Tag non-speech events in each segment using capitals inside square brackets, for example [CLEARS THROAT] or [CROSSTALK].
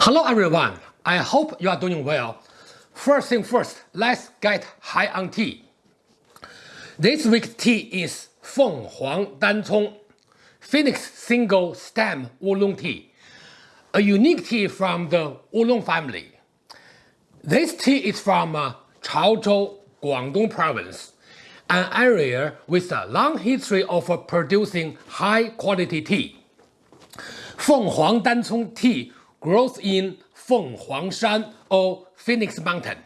Hello everyone, I hope you are doing well. First thing first, let's get high on tea. This week's tea is Feng Huang Phoenix Single Stem Oolong Tea, a unique tea from the Oolong family. This tea is from uh, Chaozhou, Guangdong Province, an area with a long history of producing high-quality tea. Feng Huang Dan Cong tea grows in Feng Huangshan or Phoenix Mountain.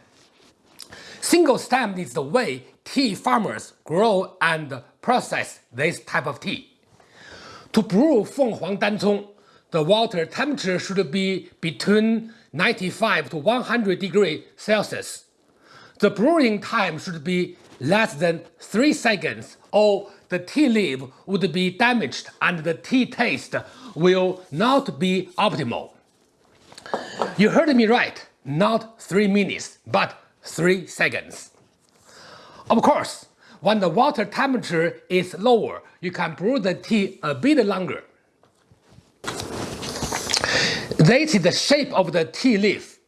Single stem is the way tea farmers grow and process this type of tea. To brew Feng Huang Dancong, the water temperature should be between 95 to 100 degrees Celsius. The brewing time should be less than 3 seconds or the tea leaf would be damaged and the tea taste will not be optimal. You heard me right, not 3 minutes, but 3 seconds. Of course, when the water temperature is lower, you can brew the tea a bit longer. This is the shape of the tea leaf.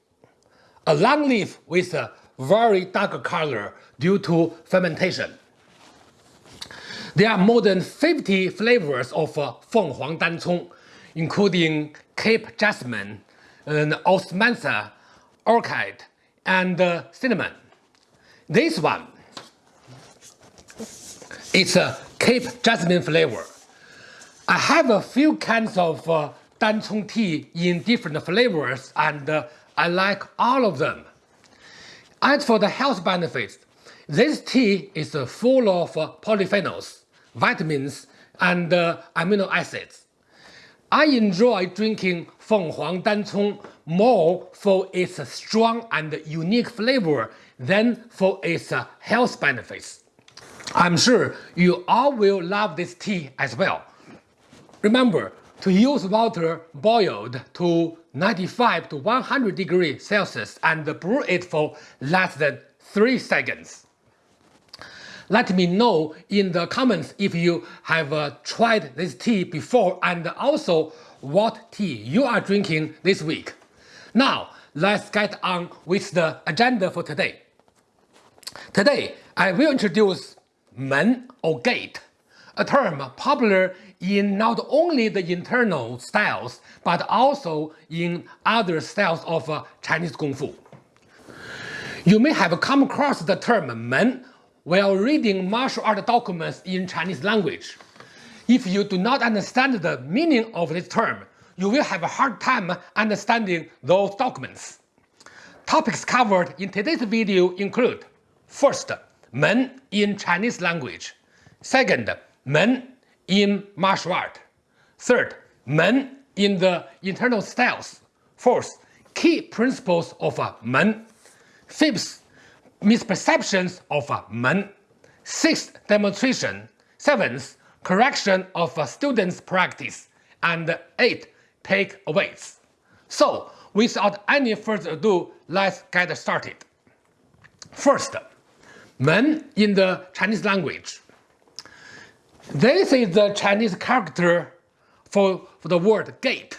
A long leaf with a very dark color due to fermentation. There are more than 50 flavors of uh, Feng Huang Dancong, including Cape Jasmine, and Osmanthus, Orchid, and uh, Cinnamon. This one is a Cape Jasmine flavor. I have a few cans of uh, Dancong tea in different flavors and uh, I like all of them. As for the health benefits, this tea is uh, full of uh, polyphenols, vitamins, and uh, amino acids. I enjoy drinking Feng Huang Dancong more for its strong and unique flavor than for its health benefits. I'm sure you all will love this tea as well. Remember to use water boiled to 95 to 100 degrees Celsius and brew it for less than 3 seconds. Let me know in the comments if you have uh, tried this tea before and also what tea you are drinking this week. Now, let's get on with the agenda for today. Today, I will introduce men or gate, a term popular in not only the internal styles but also in other styles of uh, Chinese Kung Fu. You may have come across the term men while reading martial art documents in Chinese language. If you do not understand the meaning of this term, you will have a hard time understanding those documents. Topics covered in today's video include First, men in Chinese language. Second, men in martial art. Third, men in the internal styles. Fourth, key principles of men. Fifth, misperceptions of men. Sixth, demonstration. Seventh, correction of a student's practice. And eighth, takeaways. So, without any further ado, let's get started. First, men in the Chinese language. This is the Chinese character for, for the word gate.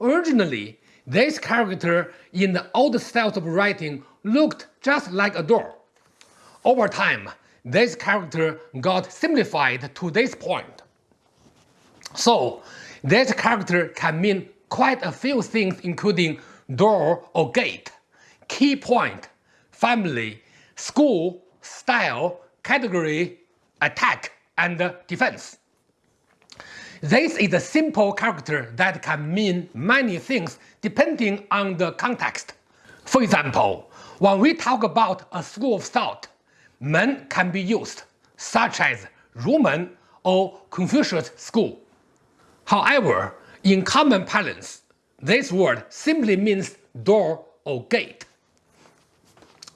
Originally, this character in the old styles of writing looked just like a door. Over time, this character got simplified to this point. So, this character can mean quite a few things including door or gate, key point, family, school, style, category, attack, and defense. This is a simple character that can mean many things depending on the context. For example, when we talk about a school of thought, men can be used, such as Rumen or Confucius School. However, in common parlance, this word simply means door or gate.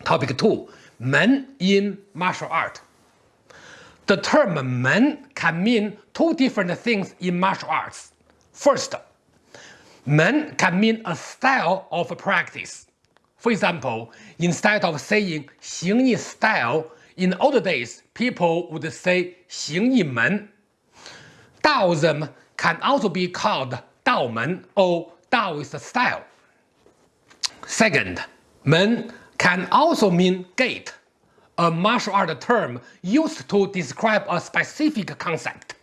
Topic 2. Men in martial art. The term men can mean two different things in martial arts. First, men can mean a style of practice. For example, instead of saying 形意 style, in old days people would say 形意门. Taoism can also be called Dao Men or "Daoist style. Second, Men can also mean gate, a martial art term used to describe a specific concept.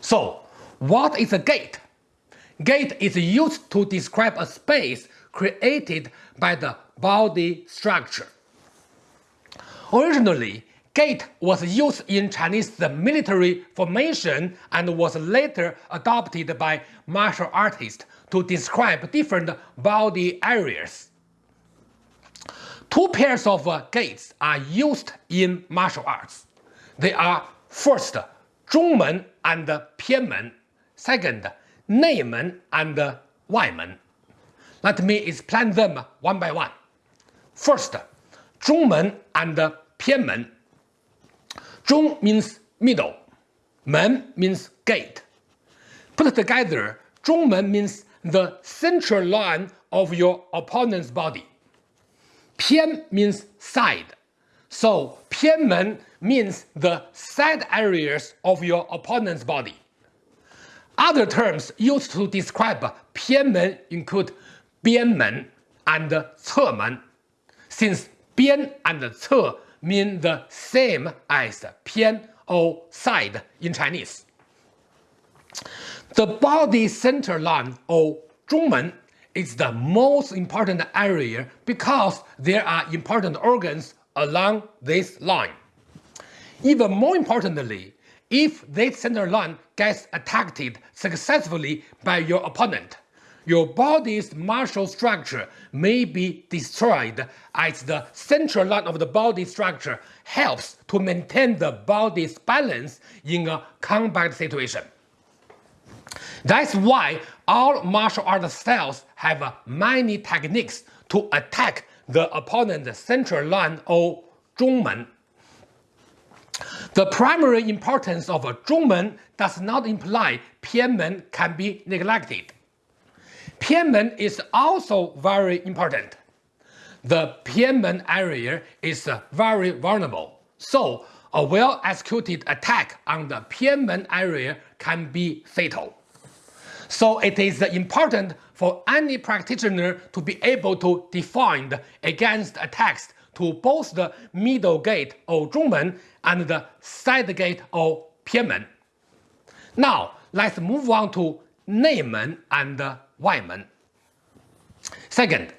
So, what is a gate? Gate is used to describe a space created by the body structure. Originally, gate was used in Chinese military formation and was later adopted by martial artists to describe different body areas. Two pairs of uh, gates are used in martial arts. They are first Zhongmen and Pianmen, second Neimen and Waimen. Let me explain them one by one. First, Zhongmen and Pianmen. Zhong means middle, Men means gate. Put together, Zhongmen means the central line of your opponent's body. Pian means side, so Pianmen means the side areas of your opponent's body. Other terms used to describe Pianmen include bianmen and cemen, since bian and ce mean the same as pian or side in Chinese. The body center line or zhongmen is the most important area because there are important organs along this line. Even more importantly, if this center line gets attacked successfully by your opponent, your body's martial structure may be destroyed as the central line of the body structure helps to maintain the body's balance in a combat situation. That's why all martial art styles have many techniques to attack the opponent's central line or zhongmen. The primary importance of a zhongmen does not imply pianmen can be neglected. Pianmen is also very important. The Pianmen area is very vulnerable, so a well-executed attack on the Pianmen area can be fatal. So it is important for any practitioner to be able to defend against attacks to both the middle gate or Zhongmen and the side gate or Pianmen. Now let's move on to Neimen and Waimen. Second,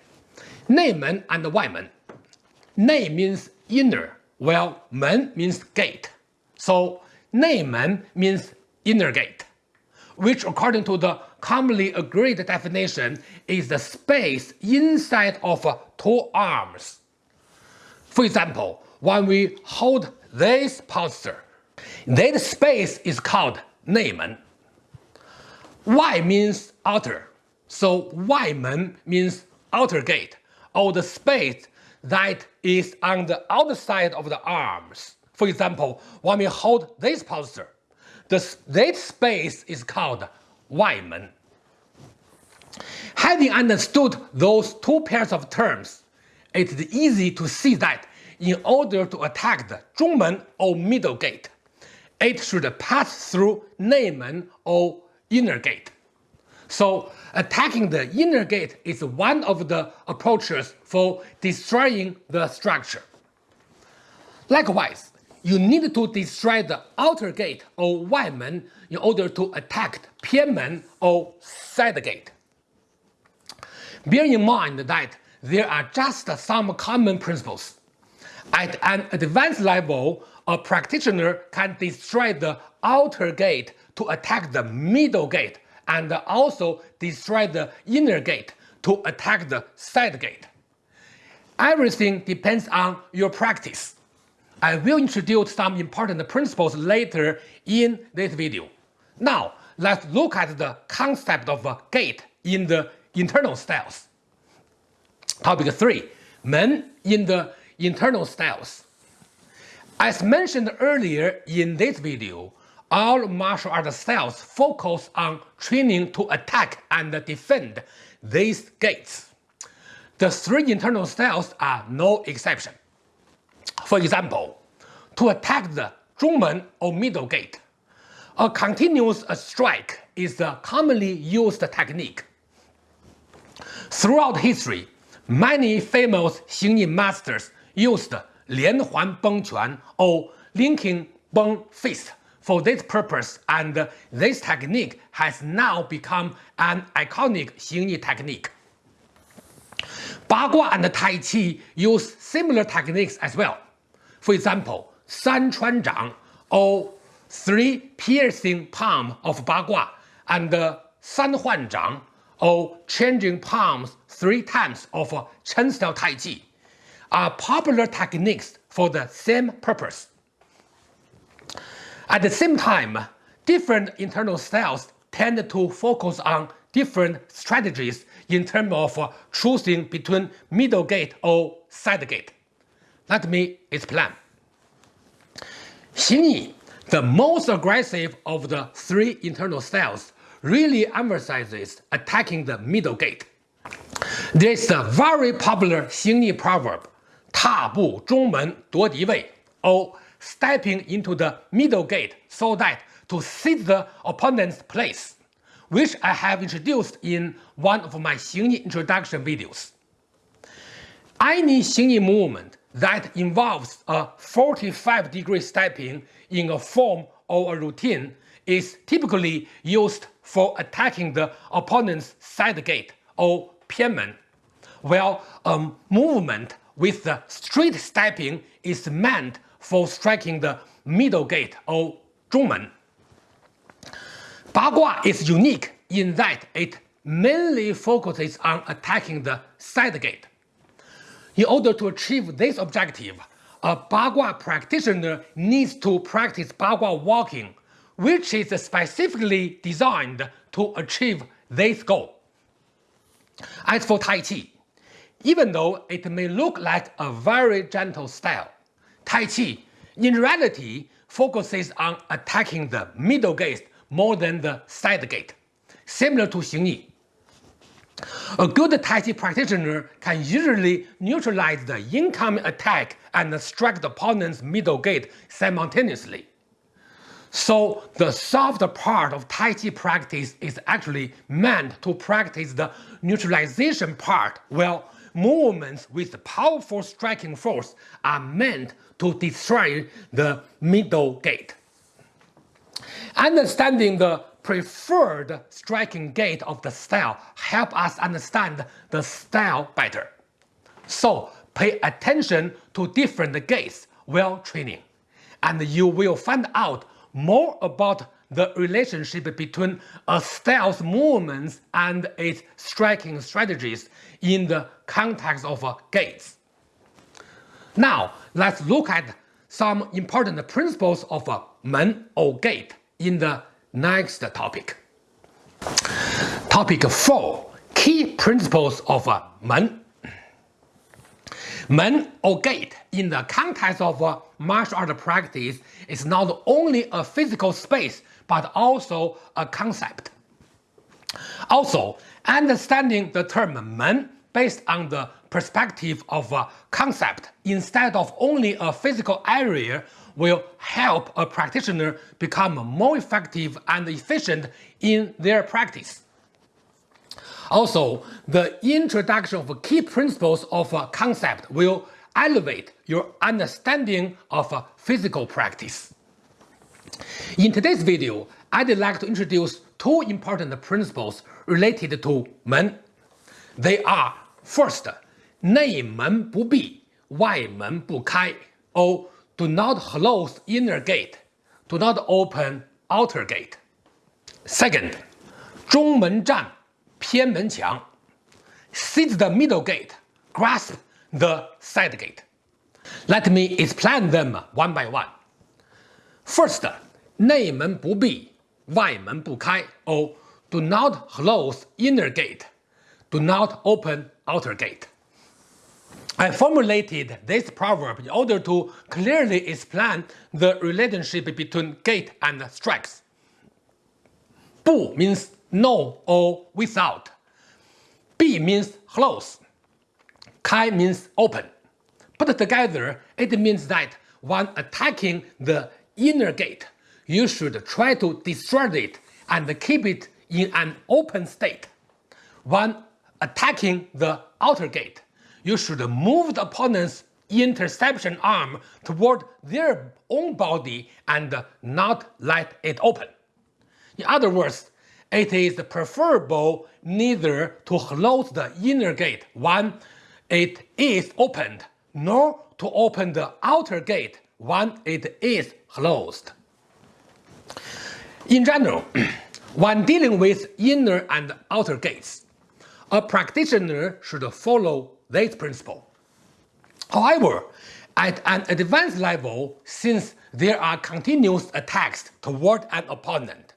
Neimen and Waimen. Nei means inner, while 门 means gate. So 内门 means inner gate, which according to the commonly agreed definition is the space inside of two arms. For example, when we hold this posture, that space is called 内门. Wai means outer, so Waimen means outer gate, or the space that is on the outside of the arms. For example, when we hold this posture, the, that space is called Waimen. Having understood those two pairs of terms, it is easy to see that in order to attack the Zhongmen or middle gate, it should pass through Neimen or inner gate. So attacking the inner gate is one of the approaches for destroying the structure. Likewise, you need to destroy the outer gate or Waimen in order to attack Pianmen or side gate. Bear in mind that there are just some common principles. At an advanced level, a practitioner can destroy the outer gate to attack the middle gate and also destroy the inner gate to attack the side gate. Everything depends on your practice. I will introduce some important principles later in this video. Now, let's look at the concept of a gate in the internal styles. Topic 3. Men in the internal styles. As mentioned earlier in this video, all martial art styles focus on training to attack and defend these gates. The three internal styles are no exception. For example, to attack the Zhongmen or middle gate, a continuous strike is a commonly used technique. Throughout history, many famous Xingyi masters used Lianhuan Beng Quan or Linking Beng Fist for this purpose and this technique has now become an iconic Xingyi technique. Bagua and Tai Chi use similar techniques as well. For example, San Chuan Zhang or three piercing palm of Bagua and San Huan Zhang or changing palms three times of Chen style Tai Chi are popular techniques for the same purpose. At the same time, different internal styles tend to focus on different strategies in terms of choosing between middle gate or side gate. Let me explain. Xingyi, the most aggressive of the three internal styles, really emphasizes attacking the middle gate. There is a very popular Xingyi proverb, 踏步中门夺敌位 or stepping into the middle gate so that to seize the opponent's place, which I have introduced in one of my Xingyi introduction videos. Any Xingyi movement that involves a 45 degree stepping in a form or a routine is typically used for attacking the opponent's side gate or pianmen, while a movement with the straight stepping is meant for striking the middle gate or 中门. Bagua is unique in that it mainly focuses on attacking the side gate. In order to achieve this objective, a Bagua practitioner needs to practice Bagua walking, which is specifically designed to achieve this goal. As for Tai Chi, even though it may look like a very gentle style, Tai Chi in reality focuses on attacking the middle gate more than the side gate, similar to Xingyi. A good Tai Chi practitioner can usually neutralize the incoming attack and strike the opponent's middle gate simultaneously. So the soft part of Tai Chi practice is actually meant to practice the neutralization part, while movements with powerful striking force are meant to destroy the middle gate. Understanding the preferred striking gate of the style help us understand the style better. So pay attention to different gates while training, and you will find out more about the relationship between a style's movements and its striking strategies in the context of gates. Now, let's look at some important principles of men or gate in the next topic. Topic 4. Key principles of men. Men or gate in the context of martial art practice is not only a physical space but also a concept. Also, understanding the term men based on the perspective of a concept instead of only a physical area will help a practitioner become more effective and efficient in their practice. Also, the introduction of key principles of a concept will elevate your understanding of physical practice. In today's video, I'd like to introduce two important principles related to Men. They are first, 内门不闭，外门不开 or do not close inner gate, do not open outer gate. Second, 中门占，偏门抢 seize the middle gate, grasp the side gate. Let me explain them one by one. First, 内门不闭外门不开，O do not close inner gate, do not open outer gate. I formulated this proverb in order to clearly explain the relationship between gate and strikes. Bu means no or without. Bi means close. Kai means open. Put together, it means that when attacking the inner gate, you should try to destroy it and keep it in an open state. When attacking the outer gate, you should move the opponent's interception arm toward their own body and not let it open. In other words, it is preferable neither to close the inner gate when it is opened, nor to open the outer gate when it is closed. In general, [CLEARS THROAT] when dealing with inner and outer gates, a practitioner should follow this principle. However, at an advanced level, since there are continuous attacks toward an opponent,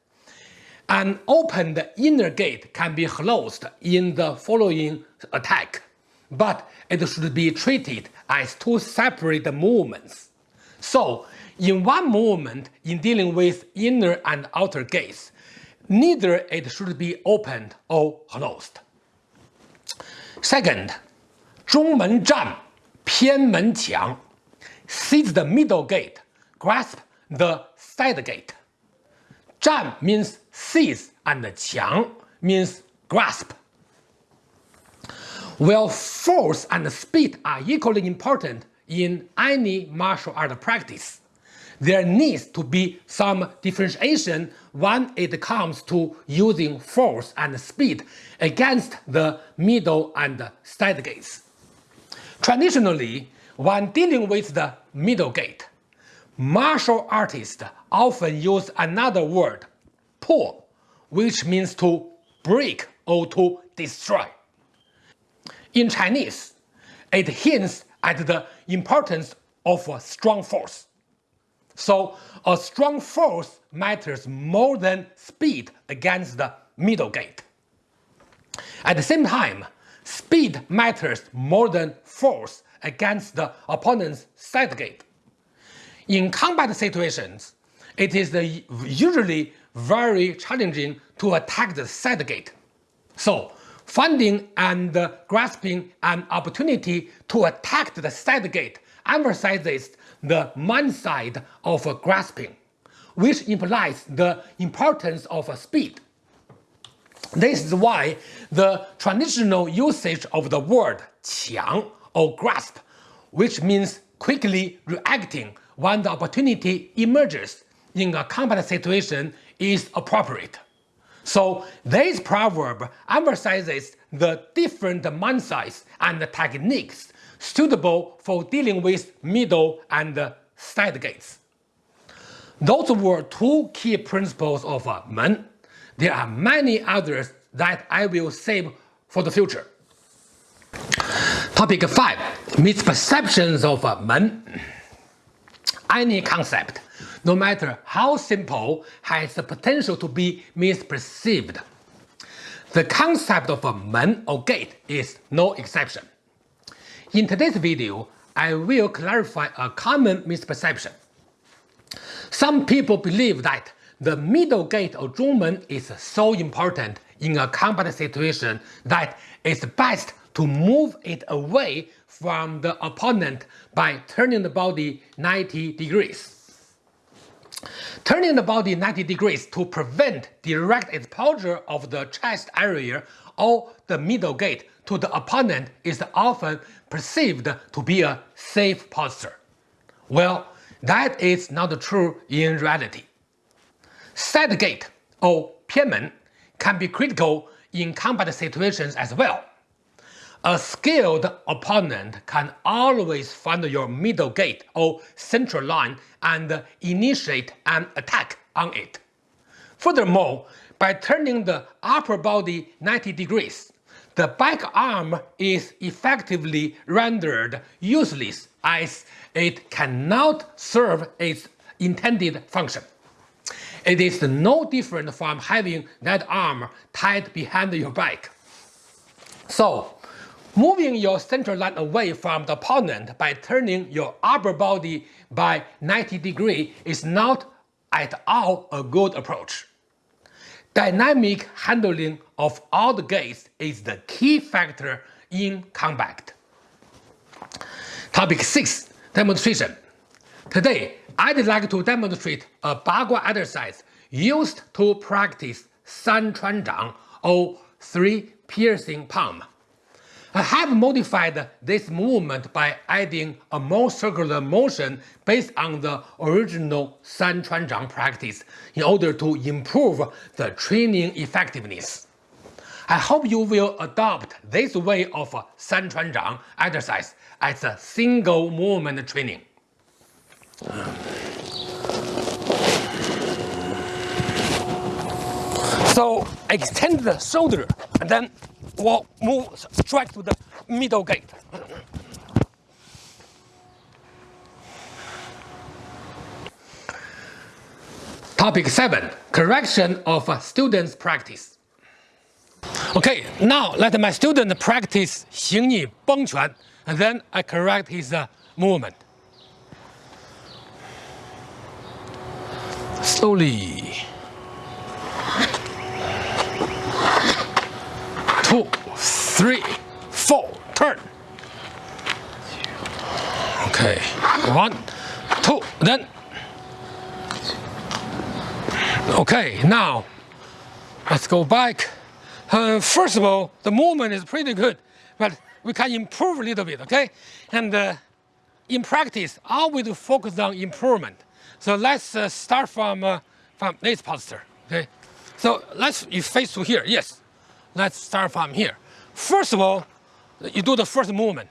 an opened inner gate can be closed in the following attack, but it should be treated as two separate movements. So, in one moment, in dealing with inner and outer gates, neither it should be opened or closed. Second, 中门占偏门抢 seize the middle gate, grasp the side gate. 站 means seize and 墙 means grasp. While force and speed are equally important in any martial art practice, there needs to be some differentiation when it comes to using force and speed against the middle and side gates. Traditionally, when dealing with the middle gate, martial artists often use another word, pull, which means to break or to destroy. In Chinese, it hints at the importance of strong force. So a strong force matters more than speed against the middle gate. At the same time, speed matters more than force against the opponent's side gate. In combat situations, it is usually very challenging to attack the side gate. So, finding and grasping an opportunity to attack the side gate emphasizes the mind side of grasping, which implies the importance of speed. This is why the traditional usage of the word 抢 or grasp, which means quickly reacting when the opportunity emerges in a combat situation is appropriate. So this proverb emphasizes the different mind mindsets and techniques suitable for dealing with middle and side gates. Those were two key principles of uh, Men. There are many others that I will save for the future. Topic 5. Misperceptions of uh, Men. Any concept, no matter how simple, has the potential to be misperceived. The concept of uh, a men or gate is no exception. In today's video, I will clarify a common misperception. Some people believe that the middle gate or Zhongmen is so important in a combat situation that it's best to move it away from the opponent by turning the body 90 degrees. Turning the body 90 degrees to prevent direct exposure of the chest area or the middle gate to the opponent is often perceived to be a safe posture. Well, that is not true in reality. Side gate or 偏门 can be critical in combat situations as well. A skilled opponent can always find your middle gate or central line and initiate an attack on it. Furthermore, by turning the upper body 90 degrees, the back arm is effectively rendered useless as it cannot serve its intended function. It is no different from having that arm tied behind your back. So, Moving your center line away from the opponent by turning your upper body by 90 degree is not at all a good approach. Dynamic handling of all the gates is the key factor in combat. Topic 6. Demonstration. Today, I'd like to demonstrate a Bagua exercise used to practice San Chuan Zhang or three piercing palm. I have modified this movement by adding a more circular motion based on the original San Chuan Zhang practice in order to improve the training effectiveness. I hope you will adopt this way of San Chuan Zhang exercise as a single movement training. So extend the shoulder and then we'll move straight to the middle gate. Topic 7. Correction of a student's practice. Okay, now let my student practice 形意崩拳 and then I correct his uh, movement. Slowly. Two, three, four, turn. Okay, one, two, then. Okay, now let's go back. Uh, first of all, the movement is pretty good, but we can improve a little bit, okay? And uh, in practice, always focus on improvement. So let's uh, start from, uh, from this posture, okay? So let's face to here, yes. Let's start from here. First of all, you do the first movement.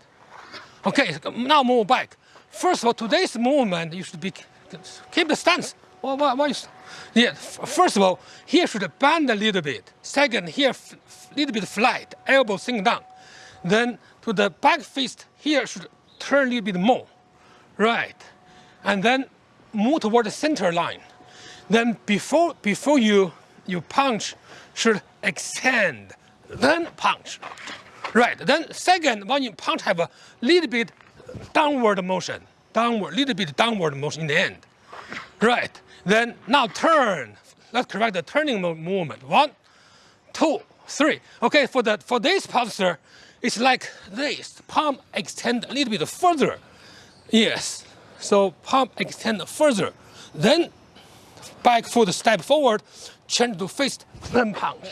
Okay, now move back. First of all, today's movement, you should be keep the stance. What, what, what is, yeah, first of all, here should bend a little bit. Second, here a little bit flat, elbow sink down. Then to the back fist, here should turn a little bit more. Right. And then move toward the center line. Then before, before you, you punch, should extend, then punch. Right, then second, when you punch have a little bit downward motion, downward, little bit downward motion in the end. Right, then now turn. Let's correct the turning movement. One, two, three. Okay, for the for this posture, it's like this. Palm extend a little bit further. Yes. So palm extend further. Then back foot step forward, change to fist, then punch.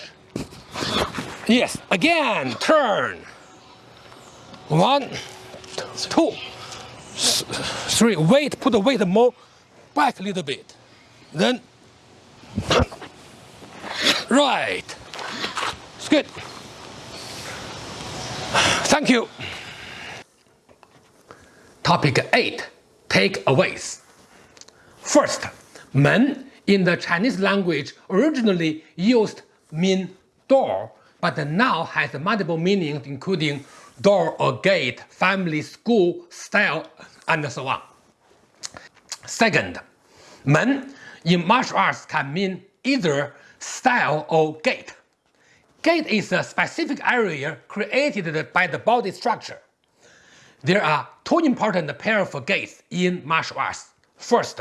Yes, again, turn. One, two, three. Weight, put the weight more back a little bit. Then, right. It's good. Thank you. Topic 8. Takeaways. First, men in the Chinese language originally used mean door, but now has multiple meanings including door or gate, family, school, style, and so on. Second, men in martial arts can mean either style or gate. Gate is a specific area created by the body structure. There are two important pairs of gates in martial arts. First,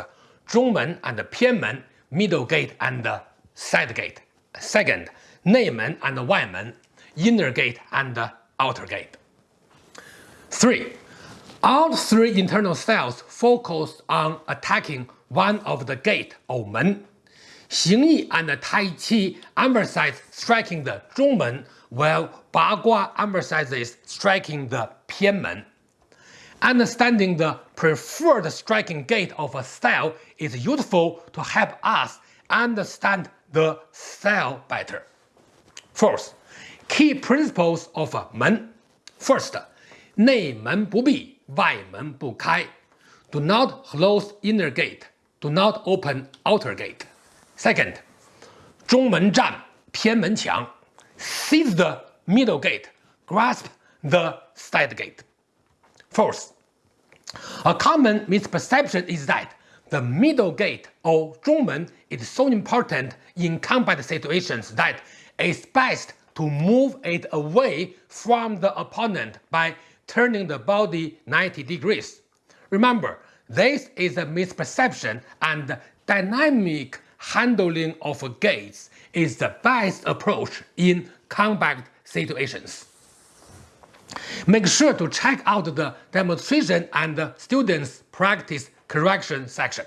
Zhongmen and Pianmen middle gate and side gate. Second, Neimen and Waimen, inner gate and outer gate. 3. All three internal styles focus on attacking one of the gate or men. Xingyi and Tai Chi emphasize striking the Zhongmen, while Bagua emphasizes striking the Pianmen. Understanding the preferred striking gate of a style is useful to help us understand the style better. Fourth, key principles of a 门. First, 内门不闭，外门不开. Do not close inner gate. Do not open outer gate. Second, 中门占，偏门抢. Seize the middle gate. Grasp the side gate. Fourth, a common misperception is that the middle gate or 中门 is so important in combat situations that it's best to move it away from the opponent by turning the body 90 degrees. Remember, this is a misperception and dynamic handling of gates is the best approach in combat situations. Make sure to check out the demonstration and students practice correction section.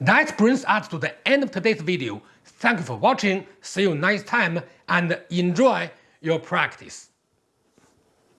That brings us to the end of today's video. Thank you for watching, see you next time, and enjoy your practice.